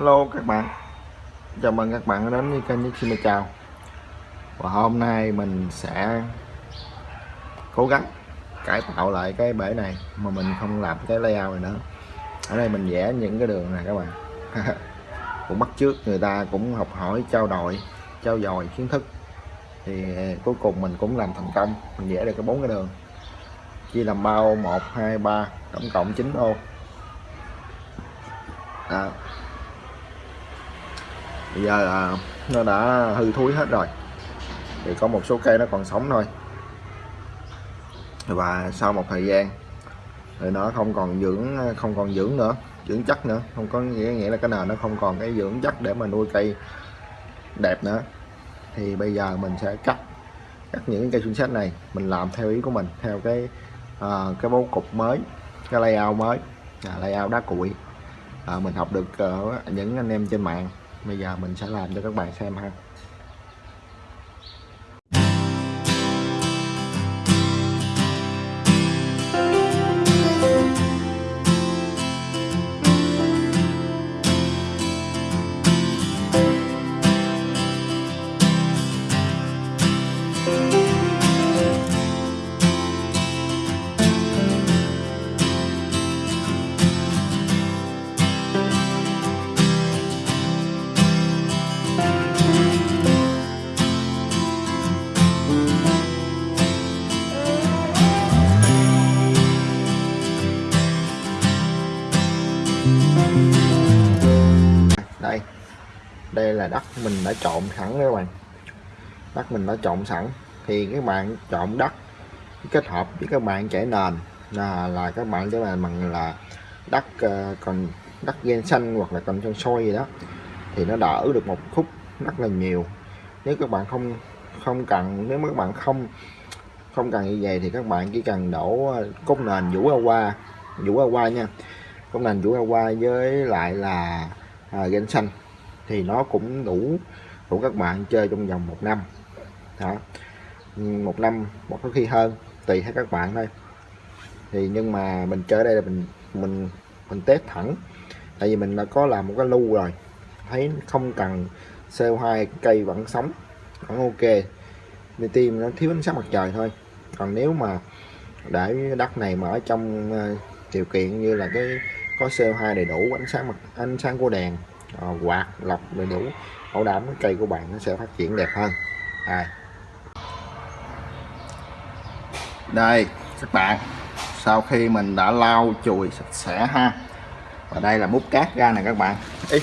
Hello các bạn. Chào mừng các bạn đến với kênh nhất Xin chào. Và hôm nay mình sẽ cố gắng cải tạo lại cái bể này mà mình không làm cái layout này nữa. Ở đây mình vẽ những cái đường này các bạn. Cũng bắt trước người ta cũng học hỏi trao đổi trao dồi kiến thức. Thì cuối cùng mình cũng làm thành công. Mình vẽ được cái bốn cái đường. Chia làm bao 1 2 3 tổng cộng 9 ô. À, bây giờ là nó đã hư thúi hết rồi. Thì có một số cây nó còn sống thôi. Và sau một thời gian thì nó không còn dưỡng không còn dưỡng nữa dưỡng chất nữa. Không có nghĩa nghĩa là cái nền nó không còn cái dưỡng chất để mà nuôi cây đẹp nữa. Thì bây giờ mình sẽ cắt cắt những cây xuyên sách này mình làm theo ý của mình theo cái uh, cái bố cục mới cái layout mới à, layout đá cuội. À, mình học được uh, những anh em trên mạng bây giờ mình sẽ làm cho các bạn xem ha. Đây là đất mình đã trộn sẵn các bạn. Đất mình đã trộn sẵn. Thì các bạn trộn đất kết hợp với các bạn chảy nền. Là, là các bạn cho là bằng là đất uh, còn đất gen xanh hoặc là còn trong sôi gì đó. Thì nó đỡ được một khúc rất là nhiều. Nếu các bạn không không cần nếu mà các bạn không không cần như vậy thì các bạn chỉ cần đổ ờ, cốt nền vũ ra qua vũ ra qua nha. Cốt nền vũ ra qua với lại là à, gen xanh thì nó cũng đủ đủ các bạn chơi trong vòng một năm. Đó. Một năm một có khi hơn, tùy theo các bạn thôi. Thì nhưng mà mình chơi đây là mình mình mình test thẳng. Tại vì mình đã có làm một cái lưu rồi. Thấy không cần CO2 cây vẫn sống, vẫn ok. Nên tim nó thiếu ánh sáng mặt trời thôi. Còn nếu mà để đất này mà ở trong ờ, điều kiện như là cái, có CO2 đầy đủ, ánh sáng mặt, ánh sáng của đèn Ờ, quạt lọc đầy đủ. Bảo đảm cái cây của bạn nó sẽ phát triển đẹp hơn. À. đây các bạn. Sau khi mình đã lau chùi sạch sẽ ha. Và đây là múc cát ra nè các bạn. Ý,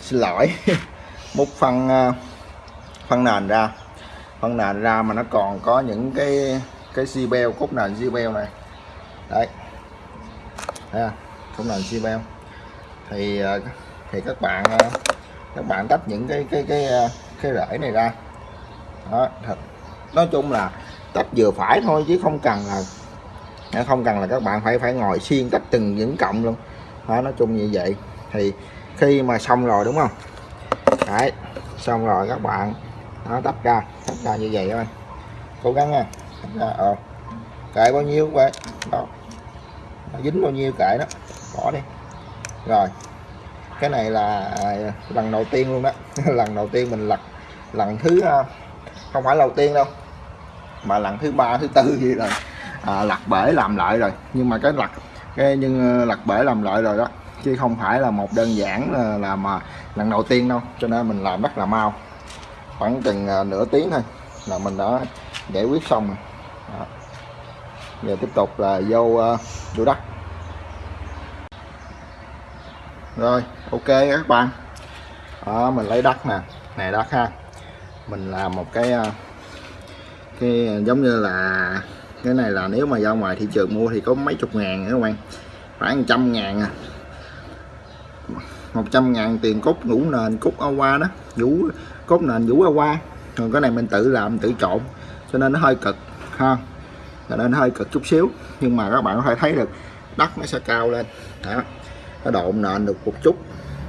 xin lỗi. Múc phân ờ, phân nền ra. Phân nền ra mà nó còn có những cái cái xi beo cốt nền xi beo này. Đấy. Thấy cốt nền xi beo. Thì ờ, thì các bạn ờ, các bạn tách những cái cái cái ờ, cái rễ này ra. Đó, thật. Nói chung là tách vừa phải thôi chứ không cần là, không cần là các bạn phải phải ngồi xiên tách từng những cộng luôn. Đó, nói chung như vậy. Thì khi mà xong rồi, đúng không? Đấy, xong rồi các bạn nó tách ra tách ra như vậy thôi. Cố gắng nha ra ờ kệ bao nhiêu vậy. Đó. Nó dính bao nhiêu kệ đó, bỏ đi. Rồi cái này là à, lần đầu tiên luôn đó. Lần đầu tiên mình lật lần thứ à, không phải đầu tiên đâu mà lần thứ ba thứ tư gì rồi. À, lật bể làm lại rồi. Nhưng mà cái lật cái nhưng ờ, lật bể làm lại rồi đó. Chứ không phải là một đơn giản là, là mà lần đầu tiên đâu. Cho nên mình làm rất là mau. Khoảng chừng à, nửa tiếng thôi là mình đã giải quyết xong rồi. Đó. giờ tiếp tục là vô uh, vô đất rồi ok các bạn. Đó, mình lấy đất nè. Này đất ha. Mình làm một cái ờ, cái ờ, giống như là cái này là nếu mà ra ngoài thị trường mua thì có mấy chục ngàn các bạn. Khoảng trăm ngàn à. Một trăm ngàn tiền cốt ngũ nền cốt ao qua đó. Vũ cốt nền vũ ao qua còn cái này mình tự làm tự trộn cho nên nó hơi cực ha. Cho nên nó hơi cực chút xíu. Nhưng mà các bạn có thể thấy được đất nó sẽ cao lên. Đó nó độn nền được một chút.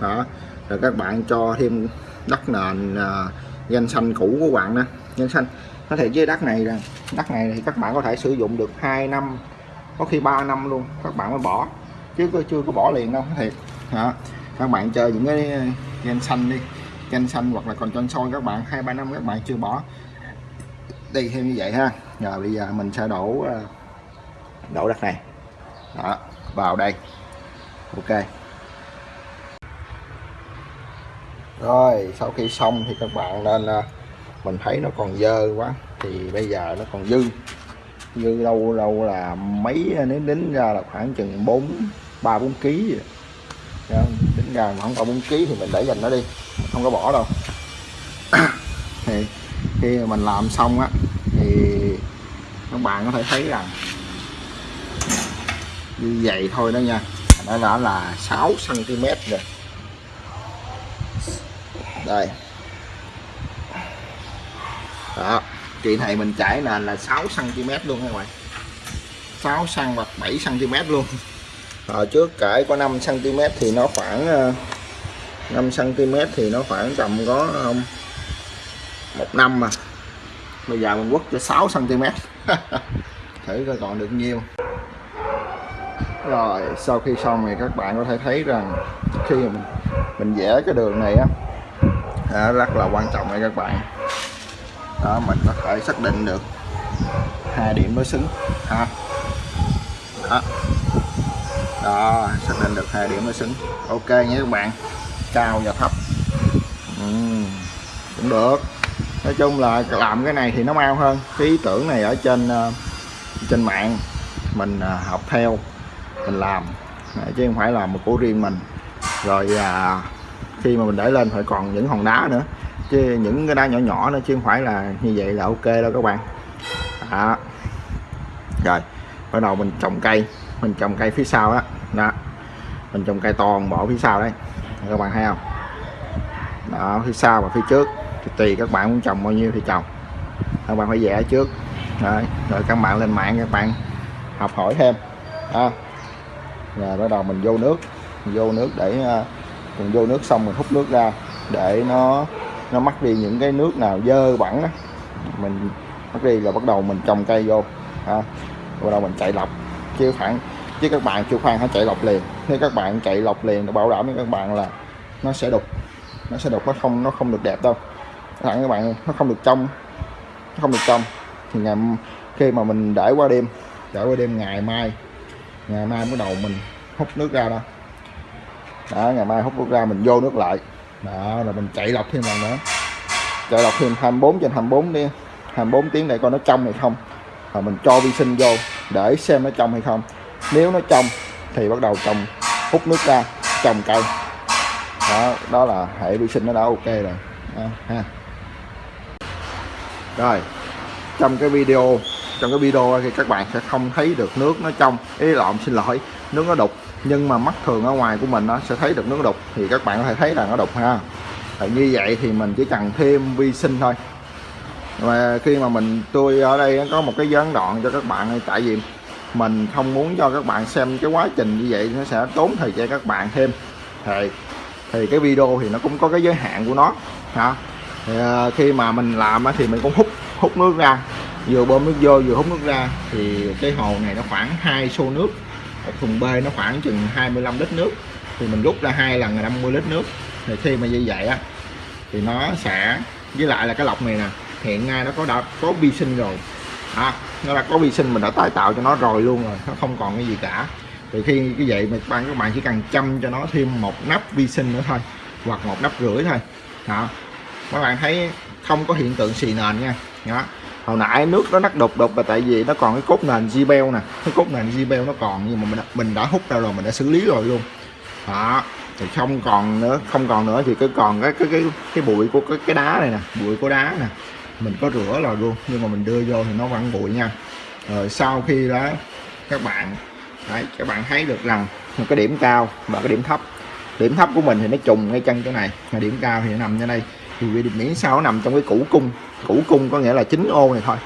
Đó. Rồi các bạn cho thêm đất nền à, uh, danh xanh cũ của bạn đó danh xanh. Có thể với đất này là đất này thì các bạn có thể sử dụng được 2 năm có khi 3 năm luôn. Các bạn mới bỏ. Chứ chưa có bỏ liền đâu thiệt. Hả? các bạn chơi những cái à, gen xanh đi. Gen xanh hoặc là còn chân sôi các bạn hai ba năm các bạn chưa bỏ. Đi thêm như vậy ha. Rồi bây giờ mình sẽ đổ à, đổ đất này. Đó. Vào đây ok. Rồi, sau khi xong thì các bạn nên à, mình thấy nó còn dơ quá, thì bây giờ nó còn dư. Dư đâu đâu là mấy à, nếu đính ra là khoảng chừng bốn, ba, bốn ký tính dạ, ra mà không có bốn ký thì mình để dành nó đi, mình không có bỏ đâu. Thì khi mình làm xong á, thì các bạn có thể thấy rằng, như vậy thôi đó nha nó đã là 6 cm rồi. Đây. Đó, chị này mình chảy nền là 6 cm luôn các bạn. 6 cm hoặc 7 cm luôn. Ở trước cải có 5 cm thì nó khoảng ờ, 5 cm thì nó khoảng tầm có một năm mà. Bây giờ mình quất cho 6 cm thử coi còn được nhiêu rồi sau khi xong thì các bạn có thể thấy rằng khi mình mình vẽ cái đường này á à, rất là quan trọng đây các bạn. Đó mình có thể xác định được hai điểm đối xứng. Ha. Đó. đó xác định được hai điểm đối xứng. Ok nhé các bạn. Cao và thấp. Ừ, cũng được. Nói chung là làm cái này thì nó mau hơn. Cái ý tưởng này ở trên ờ, trên mạng mình ờ, học theo mình làm. Chứ không phải là một của riêng mình. Rồi à, khi mà mình để lên phải còn những hòn đá nữa. Chứ những cái đá nhỏ nhỏ nữa chứ không phải là như vậy là ok đâu các bạn. Đó. Rồi bắt đầu mình trồng cây. Mình trồng cây phía sau đó, đó. mình trồng cây toàn bộ phía sau đấy. Các bạn thấy không? Đó phía sau và phía trước. Thì tùy các bạn muốn trồng bao nhiêu thì trồng. Các bạn phải vẽ trước. Rồi, rồi các bạn lên mạng các bạn học hỏi thêm. Ha rồi bắt đầu mình vô nước. Mình vô nước để à, mình vô nước xong mình hút nước ra để nó nó mắc đi những cái nước nào dơ bẩn đó mình mắc đi là bắt đầu mình trồng cây vô, ha. Bắt đầu mình chạy lọc. Chứ khoảng, chứ các bạn chưa khoan hãy chạy lọc liền. Nếu các bạn chạy lọc liền nó bảo đảm với các bạn là nó sẽ đục. Nó sẽ đục, nó không nó không được đẹp đâu. Thẳng các bạn, nó không được trong, nó không được trong. Thì ngày khi mà mình để qua đêm, để qua đêm ngày mai ngày mai bắt đầu mình hút nước ra đó. Đó ngày mai hút nước ra mình vô nước lại. Đó rồi mình chạy lọc thêm lần nữa. Chạy lọc thêm 24 trên 24 đi. 24 tiếng để coi nó trong hay không. Rồi mình cho vi sinh vô để xem nó trong hay không. Nếu nó trong thì bắt đầu trồng hút nước ra trồng cây. Đó đó là hệ vi sinh nó đã ok rồi. Đó, ha. Rồi trong cái video trong cái video thì các bạn sẽ không thấy được nước nó trong. Ý lộn xin lỗi nước nó đục. Nhưng mà mắt thường ở ngoài của mình nó sẽ thấy được nước đục. Thì các bạn có thể thấy là nó đục ha. Thì như vậy thì mình chỉ cần thêm vi sinh thôi. Và khi mà mình tôi ở đây có một cái gián đoạn cho các bạn tại vì mình không muốn cho các bạn xem cái quá trình như vậy nó sẽ tốn thời gian các bạn thêm. Thì thì cái video thì nó cũng có cái giới hạn của nó ha. Thì, à, khi mà mình làm thì mình cũng hút hút nước ra vừa bơm nước vô vừa hút nước ra. Thì cái hồ này nó khoảng hai xô nước. Thùng B nó khoảng chừng 25 lít nước. Thì mình rút ra hai lần là 50 lít nước. Thì khi mà như vậy á thì nó sẽ với lại là cái lọc này nè hiện nay nó có đã có vi sinh rồi. À, nó đã có vi sinh mình đã tái tạo cho nó rồi luôn rồi nó không còn cái gì cả. Thì khi cái vậy mà các bạn các bạn chỉ cần chăm cho nó thêm một nắp vi sinh nữa thôi hoặc một nắp rưỡi thôi. Đó. Các bạn thấy không có hiện tượng xì nền nha. Đó hồi nãy nước nó nắt đục đục là tại vì nó còn cái cốt nền Zibel nè. Cái cốt nền Zibel nó còn nhưng mà mình mình đã hút ra rồi mình đã xử lý rồi luôn. Đó thì không còn nữa không còn nữa thì cứ còn cái cái cái cái bụi của cái, cái đá này nè bụi của đá nè. Mình có rửa rồi luôn nhưng mà mình đưa vô thì nó vẫn bụi nha. Rồi sau khi đó các bạn đấy các bạn thấy được rằng cái điểm cao và cái điểm thấp. Điểm thấp của mình thì nó trùng ngay chân chỗ này mà điểm cao thì nó nằm như đây. Thì miễn sao nó nằm trong cái củ cung củ cung có nghĩa là chín ô này thôi.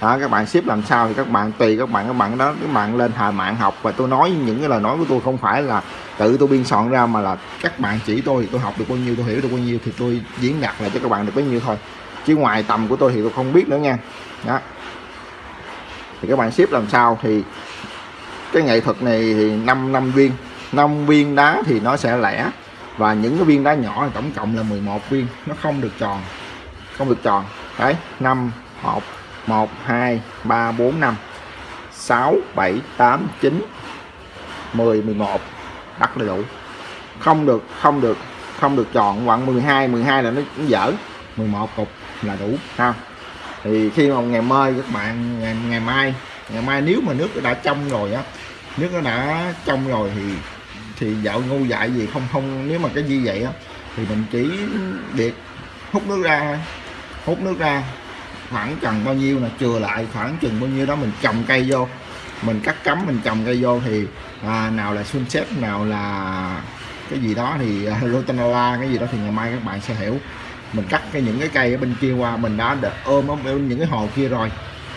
Đó, các bạn ship làm sao thì các bạn tùy các bạn các bạn đó các bạn lên hà mạng học và tôi nói những cái lời nói của tôi không phải là tự tôi biên soạn ra mà là các bạn chỉ tôi thì tôi học được bao nhiêu tôi hiểu được bao nhiêu thì tôi diễn đạt lại cho các bạn được bấy nhiêu thôi. Chứ ngoài tầm của tôi thì tôi không biết nữa nha. Đó. Thì các bạn ship làm sao thì cái nghệ thuật này thì 5 năm viên. 5 viên đá thì nó sẽ lẻ và những cái viên đá nhỏ tổng cộng là 11 viên. Nó không được tròn không được tròn đấy 5 1 1 2 3 4 5 6 7 8 9 10 11 rất đầy đủ. Không được không được không được chọn khoảng 12 12 là nó, cũng dở. 11 cục là đủ ha. Thì khi mà ngày mai các bạn ngày, ngày mai ngày mai nếu mà nước đã trong rồi á nước nó đã trong rồi thì thì dạo ngu dại gì không không nếu mà cái gì vậy á thì mình chỉ việc hút nước ra hút nước ra. Khoảng chừng bao nhiêu là chừa lại khoảng chừng bao nhiêu đó mình trồng cây vô. Mình cắt cắm mình trồng cây vô thì à, nào là sunset nào là cái gì đó thì à, uh, Rotanola cái gì đó thì ngày mai các bạn sẽ hiểu. Mình cắt cái những cái cây ở bên kia qua mình đã được ôm ở bên những cái hồ kia rồi.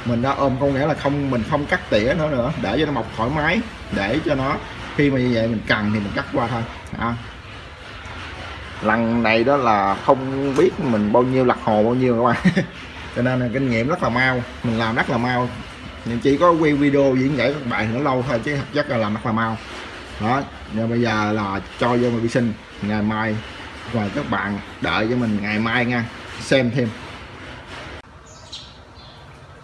Mình đã ôm có nghĩa là không mình không cắt tỉa nữa nữa để cho nó mọc thoải mái để cho nó khi mà như vậy mình cần thì mình cắt qua thôi. À lần này đó là không biết mình bao nhiêu lặt hồ bao nhiêu các bạn. Cho nên là kinh nghiệm rất là mau, mình làm rất là mau. Nhưng chỉ có quay video diễn giải các bạn nó lâu thôi chứ thật chất là làm rất là mau. Đó, giờ bây giờ là cho vô vi sinh ngày mai. Và các bạn đợi cho mình ngày mai nha, xem thêm.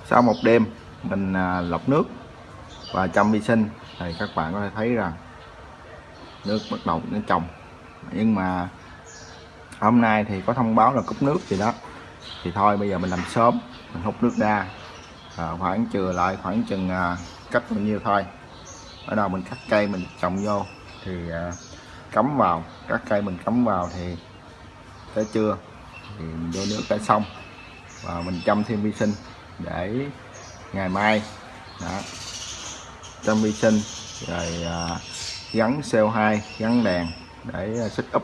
Sau một đêm, mình à, lọc nước và chăm vi sinh thì các bạn có thể thấy rằng nước bắt đầu nó trồng nhưng mà hôm nay thì có thông báo là cúp nước gì đó. Thì thôi bây giờ mình làm sớm mình hút nước ra. À, khoảng chừa lại khoảng chừng à, cách bao nhiêu thôi. Ở đâu mình cắt cây mình trồng vô thì à, cắm vào. Các cây mình cắm vào thì tới trưa thì mình vô nước đã xong và mình chăm thêm vi sinh để ngày mai đó, chăm vi sinh rồi à, gắn CO2 gắn đèn để xích úp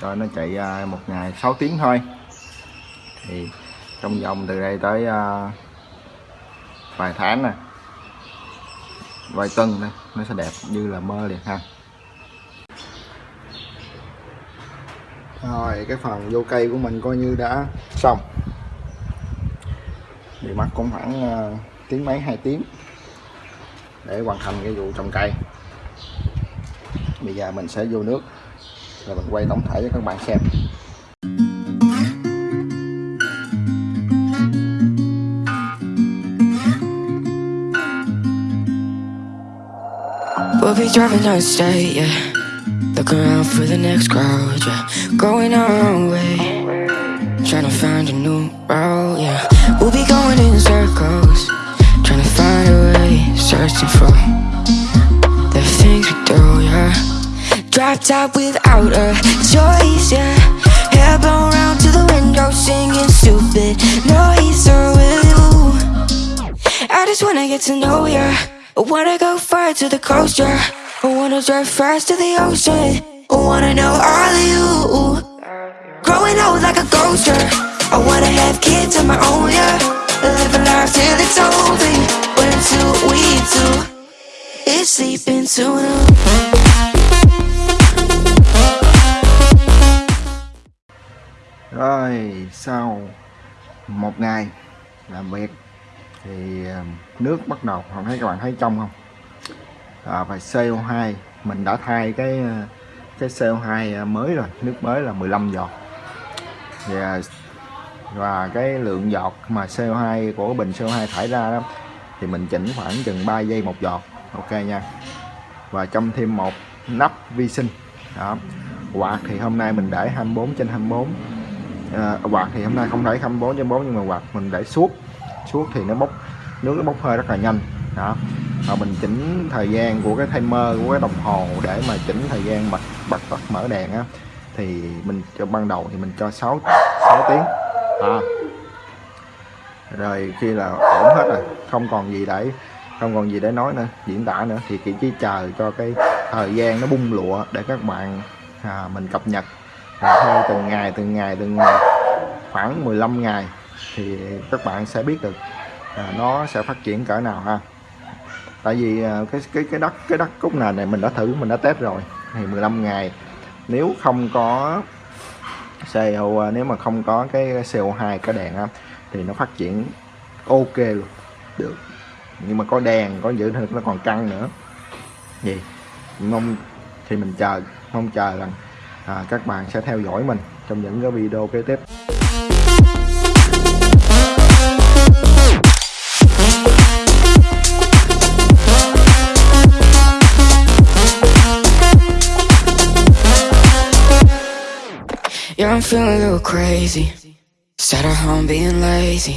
cho nó chạy à, một ngày 6 tiếng thôi. Thì trong vòng từ đây tới à, vài tháng nè vài tuần này nó sẽ đẹp như là mơ liền ha. Rồi cái phần vô cây của mình coi như đã xong. Bị mất cũng khoảng uh, tiếng mấy hai tiếng để hoàn thành cái vụ trồng cây. Bây giờ mình sẽ vô nước. Rồi mình quay tổng thể cho các bạn xem. We'll be driving down the state, yeah. Look around for the next crowd, yeah. Going our own way. Trying to find a new route, yeah Top without a choice, yeah. Hair blown round to the window Singing stupid noise oh, with you I just wanna get to know ya. I wanna go far to the coast, yeah. I wanna drive fast to the ocean. I wanna know all of you. Growing old like a ghost, yeah. I wanna have kids of my own, yeah. Live a life till it's over. But until we do It's sleeping too. long Rồi, sau một ngày làm việc thì ờ, nước bắt đầu không thấy các bạn thấy trong không? À, và CO2 mình đã thay cái ờ, cái CO2 ờ, mới rồi nước mới là 15 giọt. Và và cái lượng giọt mà CO2 của bình CO2 thải ra đó thì mình chỉnh khoảng chừng 3 giây một giọt ok nha. Và trong thêm một nắp vi sinh đó quạt thì hôm nay mình để 24 trên 24 à, quạt thì hôm nay không để 24 trên 4 nhưng mà quạt mình để suốt. Suốt thì nó bốc nước nó bốc hơi rất là nhanh. Đó. Và mình chỉnh thời gian của cái timer của cái đồng hồ để mà chỉnh thời gian bật bật bật mở đèn á thì mình cho ban đầu thì mình cho 6 6 tiếng. À. rồi khi là ổn hết rồi không còn gì để không còn gì để nói nữa diễn tả nữa thì chỉ chờ cho cái thời gian nó bung lụa để các bạn à, mình cập nhật và theo từng ngày từng ngày từng ngày khoảng 15 ngày thì các bạn sẽ biết được à, nó sẽ phát triển cỡ nào ha. Tại vì à, cái cái cái đất cái đất cúc nền này mình đã thử mình đã test rồi thì 15 ngày. Nếu không có CO à, nếu mà không có cái CO2 cái đèn á thì nó phát triển ok luôn được. Nhưng mà có đèn có giữ thực nó còn căng nữa. Gì? Mong thì mình chờ mong chờ rằng à, các bạn sẽ theo dõi mình trong những cái video kế tiếp Yeah, I'm feeling a little crazy. Sat at home being lazy.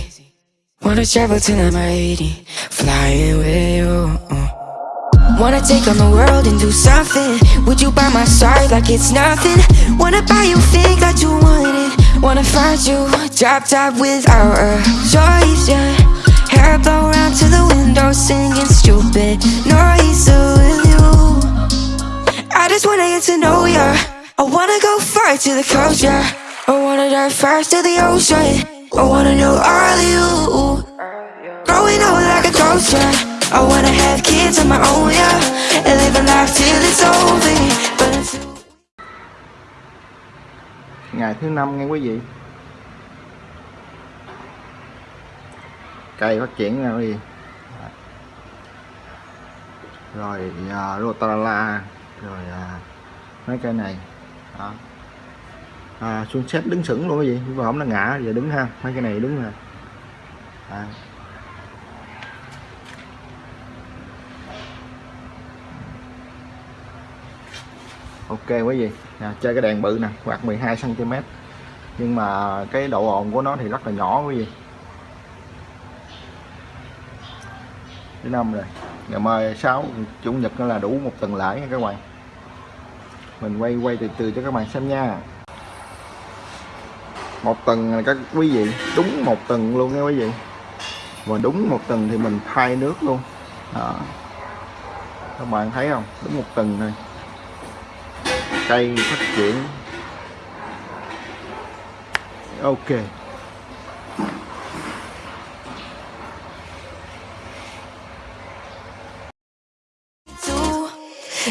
Wanna travel till I'm 80, flying with you. Wanna take on the world and do something. Would you by my side like it's nothing? Wanna buy you things that you wanted. Wanna find you drop top without a choice, yeah. Hair blow around to the window, singing stupid noise with you. I just wanna get to know ya. I wanna go far to the coast, yeah. I wanna dive first to the ocean. I wanna know all of you. Growing up like a ghost, yeah. I wanna have kids of my own, yeah. And live a life till it's over. But until ngày thứ năm nghe quý vị cây phát triển ra gì rồi à, uh, rotala rồi uh, mấy cây này đó. à, xuống xếp đứng sững luôn cái gì nhưng mà nó ngã giờ đứng ha mấy cái này đứng nè à. Ok quý vị. À, chơi cái đèn bự nè quạt 12 cm nhưng mà cái độ ồn của nó thì rất là nhỏ quý vị. Thứ năm rồi. Ngày mai sáu chủ nhật nó là đủ một tuần lãi nha các bạn. Mình quay quay từ từ cho các bạn xem nha. Một tuần là các quý vị đúng một tuần luôn nha quý vị. Và đúng một tuần thì mình thay nước luôn. Đó. các bạn thấy không? Đúng một tuần thôi cây phát triển ok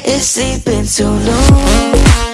It's sleeping too long.